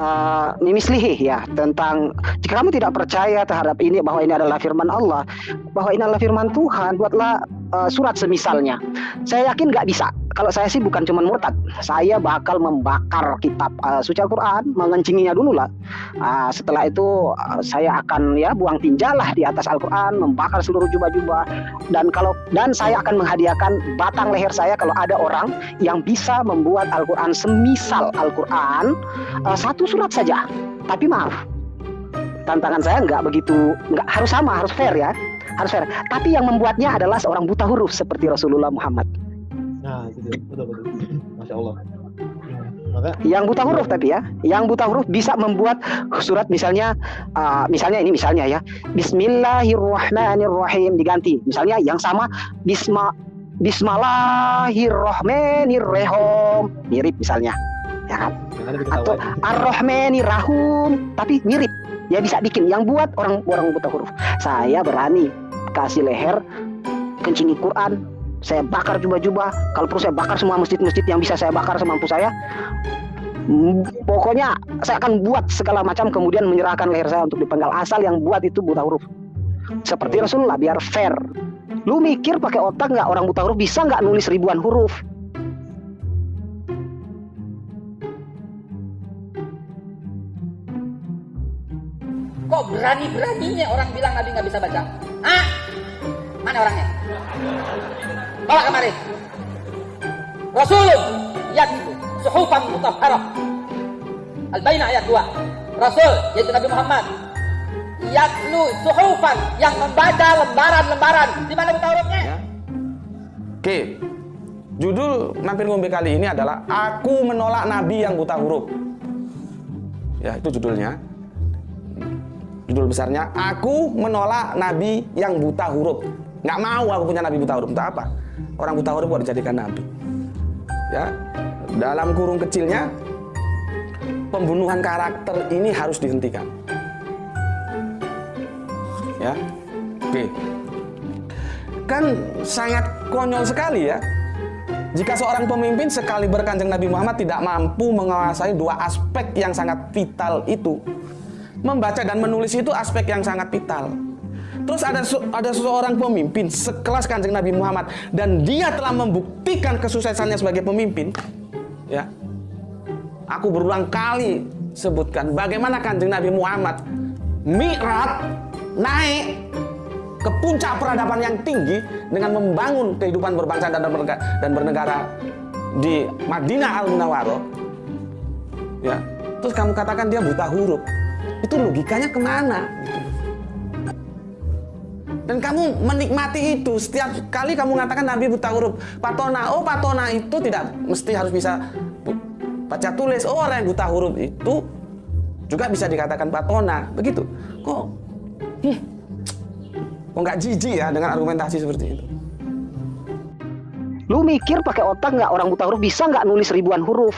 uh, ya tentang jika kamu tidak percaya terhadap ini bahwa ini adalah firman Allah, bahwa ini adalah firman Tuhan, buatlah uh, surat semisalnya. Saya yakin nggak bisa. Kalau saya sih bukan cuma murtad, saya bakal membakar kitab uh, suci Al-Quran, mengencinginya dulu lah. Uh, setelah itu uh, saya akan ya buang tinjalah di atas Al-Quran, membakar seluruh jubah-jubah dan kalau dan saya akan menghadiahkan batang leher saya kalau ada orang yang bisa membuat Al-Quran semisal Al-Quran uh, satu surat saja. Tapi maaf, tantangan saya nggak begitu, nggak harus sama, harus fair ya harus fair. Tapi yang membuatnya adalah seorang buta huruf seperti Rasulullah Muhammad. Nah, itu betul betul. Masya Allah. Maka yang buta huruf tapi ya, yang buta huruf bisa membuat surat misalnya uh, misalnya ini misalnya ya. Bismillahirrahmanirrahim diganti. Misalnya yang sama Bisma Bismillahirrahmanirrahim mirip misalnya. Ya kan? Atau Ar-Rahmanirrahim tapi mirip ya bisa bikin yang buat orang orang buta huruf saya berani kasih leher kencingi Quran saya bakar jubah-jubah. Kalau perlu saya bakar semua masjid-masjid yang bisa saya bakar semampu saya. Hmm, pokoknya saya akan buat segala macam kemudian menyerahkan leher saya untuk dipenggal. Asal yang buat itu buta huruf. Seperti Rasulullah biar fair. Lu mikir pakai otak nggak orang buta huruf? Bisa nggak nulis ribuan huruf? Kok berani-beraninya orang bilang Nabi nggak bisa baca? Ah, mana orangnya? Bawa kemari. Rasulun itu suhufan mutahharah. Al-Baina ayat 2. Rasul yaitu Nabi Muhammad yatlu suhufan yang membaca lembaran-lembaran. Di mana buta hurufnya? Ya. Oke. Judul Mampir Ngombe kali ini adalah Aku Menolak Nabi yang Buta Huruf. Ya, itu judulnya. Judul besarnya, Aku menolak Nabi yang buta huruf. Nggak mau aku punya Nabi buta huruf. Entah apa? Orang buta huruf buat dijadikan Nabi. Ya, dalam kurung kecilnya, pembunuhan karakter ini harus dihentikan. Ya, oke. Kan sangat konyol sekali ya. Jika seorang pemimpin sekali berkanjeng Nabi Muhammad tidak mampu menguasai dua aspek yang sangat vital itu, membaca dan menulis itu aspek yang sangat vital. Terus ada ada seseorang pemimpin sekelas Kanjeng Nabi Muhammad dan dia telah membuktikan kesuksesannya sebagai pemimpin. Ya. Aku berulang kali sebutkan bagaimana Kanjeng Nabi Muhammad mi'raj naik ke puncak peradaban yang tinggi dengan membangun kehidupan berbangsa dan bernegara, dan bernegara di Madinah Al Munawwaroh. Ya. Terus kamu katakan dia buta huruf itu logikanya ke mana dan kamu menikmati itu. Setiap kali kamu mengatakan Nabi buta huruf patona oh patona itu tidak mesti harus bisa baca tulis. Oh orang yang buta huruf itu juga bisa dikatakan patona. Begitu. Kok hmm, kok nggak jijik ya dengan argumentasi seperti itu? Lu mikir pakai otak nggak orang buta huruf bisa nggak nulis ribuan huruf